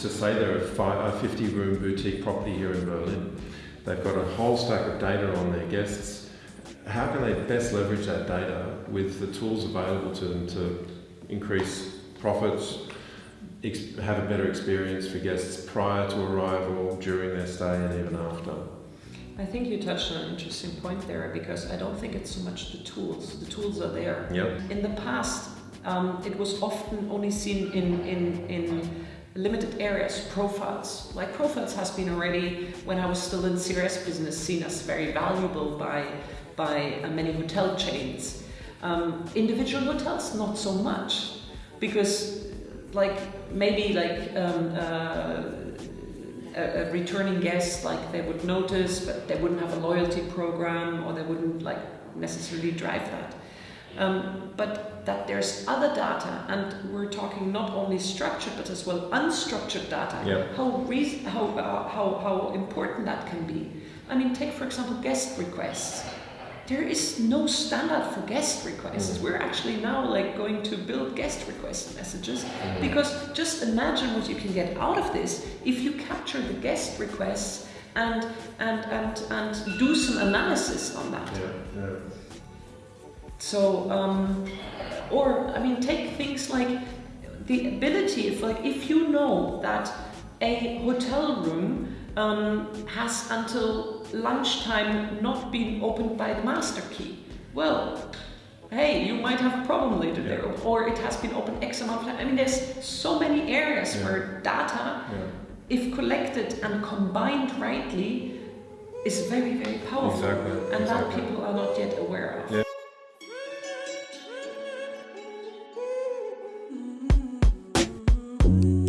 to say they're a, five, a 50 room boutique property here in Berlin. They've got a whole stack of data on their guests. How can they best leverage that data with the tools available to them to increase profits, have a better experience for guests prior to arrival, during their stay, and even after? I think you touched on an interesting point there because I don't think it's so much the tools. The tools are there. Yep. In the past, um, it was often only seen in, in, in limited areas, profiles. Like profiles has been already, when I was still in CRS business, seen as very valuable by, by uh, many hotel chains. Um, individual hotels, not so much. Because like maybe like um, uh, a, a returning guest, like they would notice, but they wouldn't have a loyalty program or they wouldn't like necessarily drive that. Um, but that there's other data, and we're talking not only structured but as well unstructured data. Yeah. How, how, uh, how how important that can be. I mean, take for example guest requests. There is no standard for guest requests. Mm. We're actually now like going to build guest request messages Mm. because just imagine what you can get out of this if you capture the guest requests and and and and do some analysis on that. Yeah, yeah. So, um, or I mean, take things like the ability, if like if you know that a hotel room um, has until lunchtime not been opened by the master key, well, hey, you might have a problem later there, or it has been opened X amount of time. I mean, there's so many areas Yeah. where data, yeah. if collected and combined rightly, is very, very powerful, Exactly, and that people are not yet aware of. Yeah. Ooh.